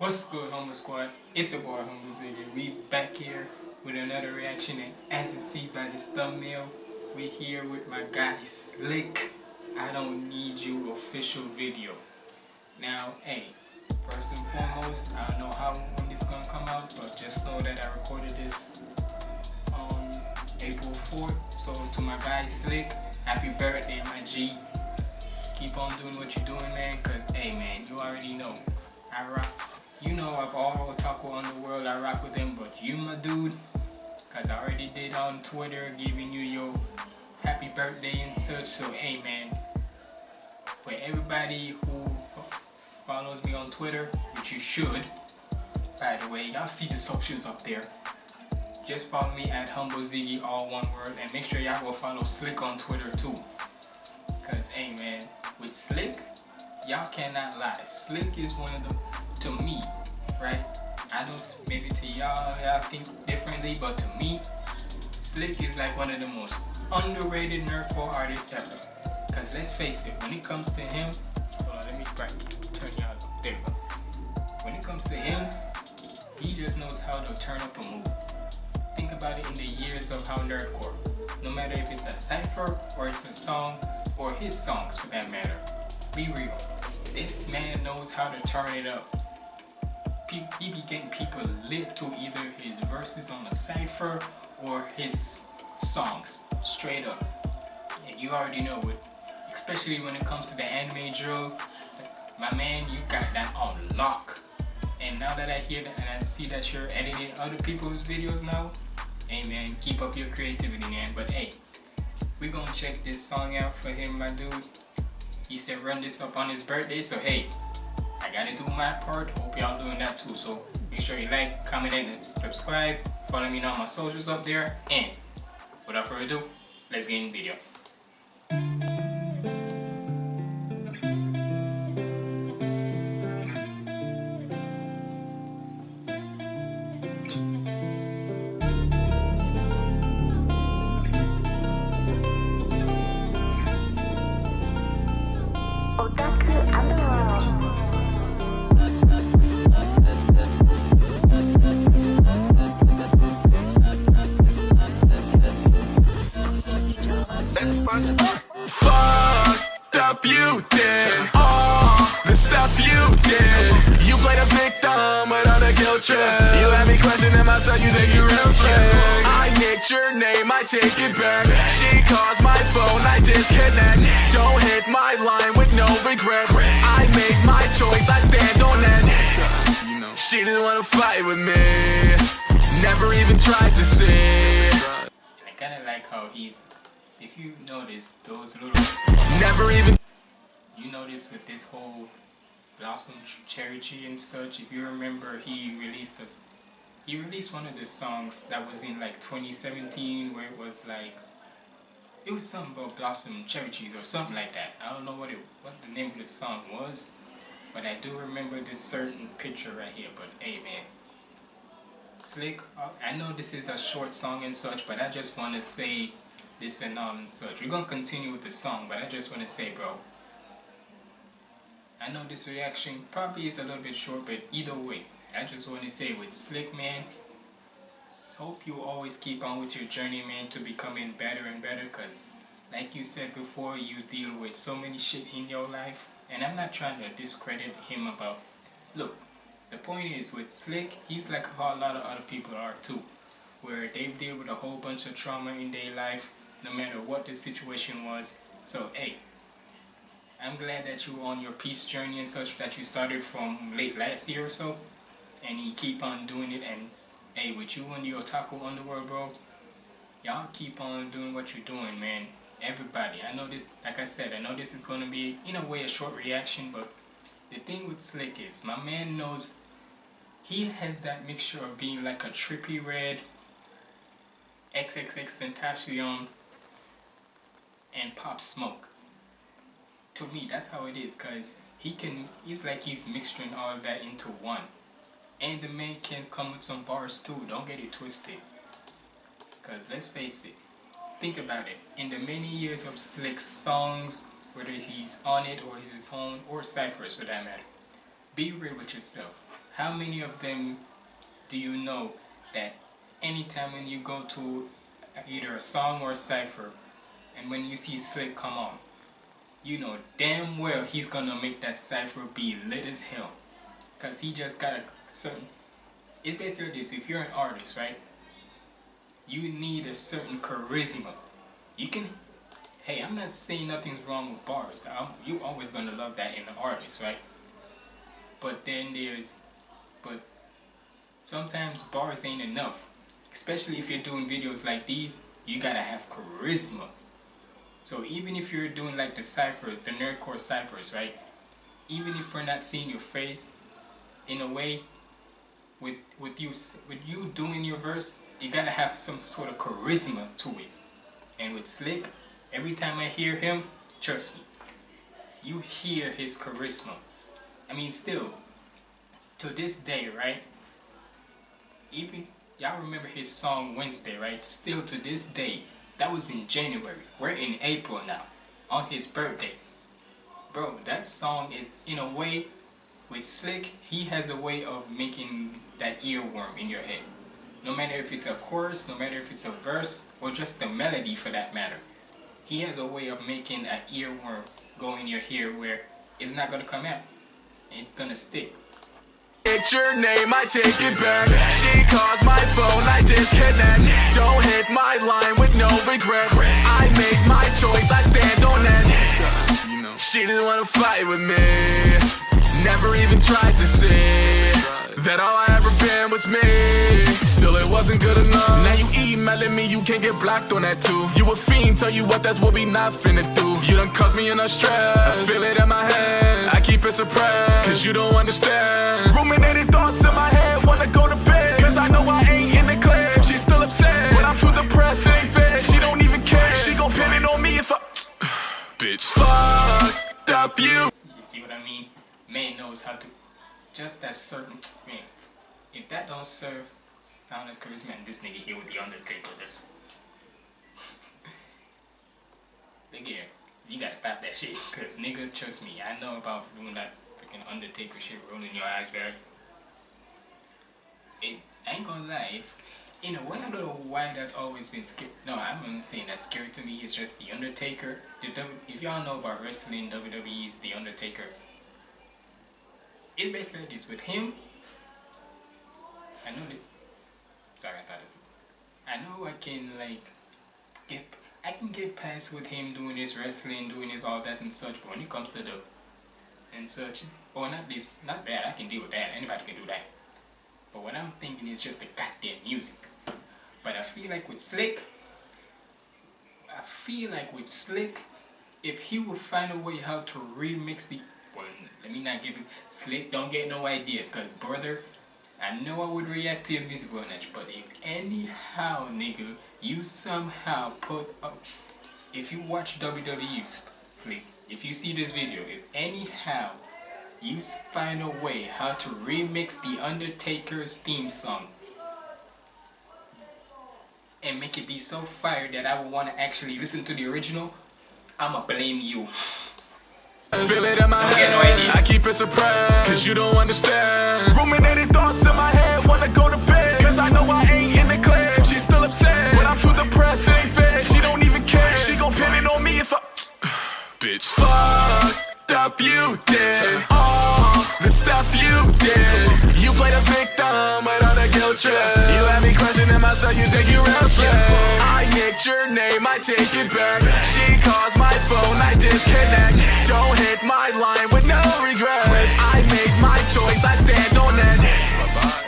What's good, Humble Squad? It's your boy, Humble Ziggy. We back here with another reaction, and as you see by this thumbnail, we here with my guy Slick. I don't need you official video. Now, hey, first and foremost, I don't know how when this gonna come out, but just know that I recorded this on April 4th. So to my guy Slick, happy birthday, my G. Keep on doing what you're doing, man. Cause hey, man, you already know I rock you know of all Otaku Underworld, I rock with them, but you my dude, cause I already did on Twitter giving you your happy birthday and such, so hey man, for everybody who follows me on Twitter, which you should, by the way, y'all see the socials up there, just follow me at Humble Ziggy, all one word, and make sure y'all go follow Slick on Twitter too, cause hey man, with Slick, y'all cannot lie, Slick is one of the to me, right? I don't, maybe to y'all, y'all think differently, but to me, Slick is like one of the most underrated nerdcore artists ever. Cause let's face it, when it comes to him, hold on, let me right, turn y'all. There. When it comes to him, he just knows how to turn up a move. Think about it in the years of how nerdcore. No matter if it's a cipher or it's a song or his songs for that matter. Be real. This man knows how to turn it up he be getting people lit to either his verses on a cipher or his songs straight up. And you already know it especially when it comes to the anime drill. My man you got that on lock. And now that I hear that and I see that you're editing other people's videos now hey man keep up your creativity man. But hey we gonna check this song out for him my dude. He said run this up on his birthday so hey I gotta do my part. Hope y'all doing that too. So make sure you like, comment, and subscribe. Follow me on my socials up there. And without further ado, let's get in the video. Myself, you think you real shit I nicked your name, I take it back. She calls my phone, I disconnect. Don't hit my line with no regrets. I make my choice, I stand on that She didn't wanna fight with me. Never even tried to see. I kinda like how he's if you notice those little never even you notice with this whole blossom cherry tree and such if you remember he released this he released one of the songs that was in like 2017 where it was like it was something about blossom cherry trees or something like that I don't know what it what the name of the song was but I do remember this certain picture right here but hey man Slick, uh, I know this is a short song and such, but I just want to say this and all and such. We're going to continue with the song, but I just want to say, bro, I know this reaction probably is a little bit short, but either way, I just want to say with Slick, man, hope you always keep on with your journey, man, to becoming better and better, because like you said before, you deal with so many shit in your life, and I'm not trying to discredit him about, look, the point is with Slick, he's like how a lot of other people are too, where they deal with a whole bunch of trauma in their life, no matter what the situation was. So, hey, I'm glad that you are on your peace journey and such that you started from late last year or so. And you keep on doing it and hey, with you and your Otaku Underworld, bro, y'all keep on doing what you're doing, man. Everybody, I know this, like I said, I know this is going to be, in a way, a short reaction, but the thing with Slick is, my man knows, he has that mixture of being like a Trippie Redd XXX Tentacion, and Pop Smoke. To me, that's how it is, cause he can. He's like he's mixing all that into one, and the man can come with some bars too. Don't get it twisted. Cause let's face it, think about it. In the many years of Slick songs, whether he's on it or his own or ciphers for that matter, be real with yourself. how many of them do you know that anytime when you go to either a song or a cipher and when you see Slick come on you know damn well he's gonna make that cipher be lit as hell because he just got a certain it's basically this. If you're an artist right you need a certain charisma. You can hey I'm not saying nothing's wrong with bars. I'm, you always gonna love that in an artist right? But then there's but sometimes bars ain't enough. Especially if you're doing videos like these you gotta have charisma. So even if you're doing like the ciphers the nerdcore ciphers right even if we're not seeing your face in a way with with you with you doing your verse you gotta have some sort of charisma to it and with slick every time i hear him trust me you hear his charisma i mean still to this day right even y'all remember his song Wednesday, right? Still to this day, that was in January. We're in April now, on his birthday. Bro, that song is, in a way, with Slick, he has a way of making that earworm in your head. No matter if it's a chorus, no matter if it's a verse, or just the melody for that matter. He has a way of making an earworm go in your ear where it's not to come out. It's to stick. It's your name, I take it back. She calls my phone, I disconnect. Don't hit my line with no regrets. I make my choice, I stand on that. She didn't wanna fight with me. Never even tried to see that all I ever been was me. Still, it wasn't good enough. Now you emailing me, you can't get blocked on that too. You a fiend, tell you what, that's what we not finna do. You done caused me enough stress. I feel it in my hands. I keep it suppressed, cause you don't understand. Ruminating thoughts in my head, wanna go to bed. Cause I know I ain't in the clip. She's still upset, but I'm too depressed, ain't fair. She don't even care. She gon' pin it on me if I. Bitch, fucked up you. Man knows how to just that certain man. If that don't serve sound as charisma and this nigga here with the Undertaker, this nigga you gotta stop that shit. Cause nigga, trust me, I know about doing that freaking Undertaker shit, rolling your eyes back. It I ain't gonna lie, it's in a way I don't know why that's always been scary. No, I'm not saying that's scary to me. It's just the Undertaker. The w if y'all know about wrestling, WWE is the Undertaker it's basically this with him. I know this. Sorry I thought this. I know I can like get I can get past with him doing his wrestling doing his all that and such but when it comes to the and such or not this not bad I can deal with that. Anybody can do that. But what I'm thinking is just the goddamn music. But I feel like with Slick I feel like with Slick if he would find a way how to remix the let me not give you slick. Don't get no ideas, cause brother, I know I would react to your music knowledge, but if anyhow, nigga, you somehow put up, if you watch WWE slick, if you see this video, if anyhow you find a way how to remix the Undertaker's theme song and make it be so fire that I would want to actually listen to the original, I'ma blame you. Feel it in my head, I keep it suppressed Cause you don't understand. Ruminating thoughts in my head, wanna go to bed. Cause I know I ain't in the clip She's still upset, but I'm too depressed, it ain't fair. She don't even care, she gon' pin it on me if I Bitch, fucked up you did. All the stuff you did. You played a victim trip You had me questioning myself, you think you real shit I nicked your name, I take it back. She calls my phone, I disconnect. Don't hit my line with no regrets. I make my choice, I stand on that Bye-bye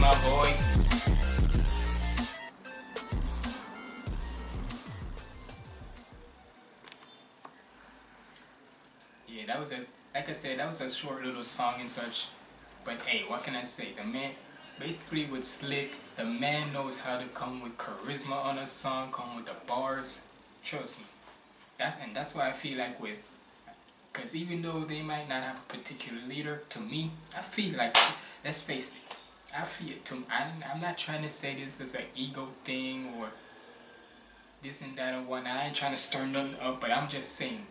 my boy Yeah, that was a, like I said, that was a short little song and such But hey, what can I say, the man, basically with Slick, the man knows how to come with charisma on a song, come with the bars. Trust me. That's and that's why I feel like with because even though they might not have a particular leader, to me, I feel like let's face it, I feel to I'm, I'm not trying to say this as an ego thing or this and that or whatnot. I ain't trying to stir nothing up, but I'm just saying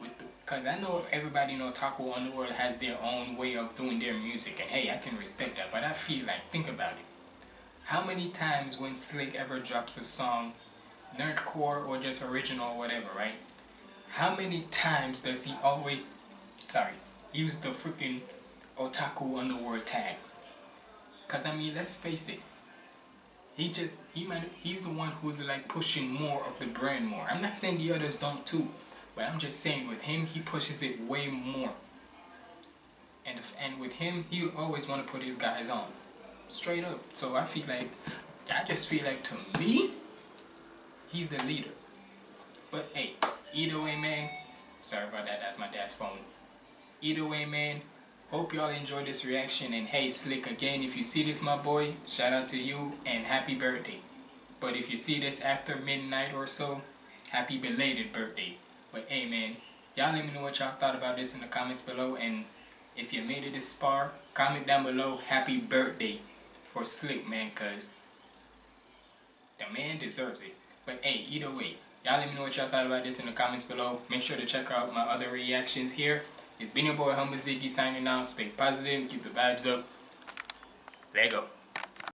with the Cause I know everybody in Otaku Underworld has their own way of doing their music and hey I can respect that but I feel like think about it. How many times when Slick ever drops a song, nerdcore or just original or whatever, right? How many times does he always sorry, use the freaking Otaku Underworld tag? Cause I mean let's face it. He just he might he's the one who's like pushing more of the brand more. I'm not saying the others don't too. But I'm just saying, with him, he pushes it way more. And if, and with him, he'll always want to put his guys on. Straight up. So I feel like, I just feel like to me, he's the leader. But hey, either way, man. Sorry about that, that's my dad's phone. Either way, man. Hope y'all enjoyed this reaction. And hey, Slick, again, if you see this, my boy, shout out to you and happy birthday. But if you see this after midnight or so, happy belated birthday. But hey man, y'all let me know what y'all thought about this in the comments below. And if you made it this far, comment down below happy birthday for Slick man, cause the man deserves it. But hey, either way, y'all let me know what y'all thought about this in the comments below. Make sure to check out my other reactions here. It's been your boy Humble Ziggy signing out. Stay positive, keep the vibes up. Let go.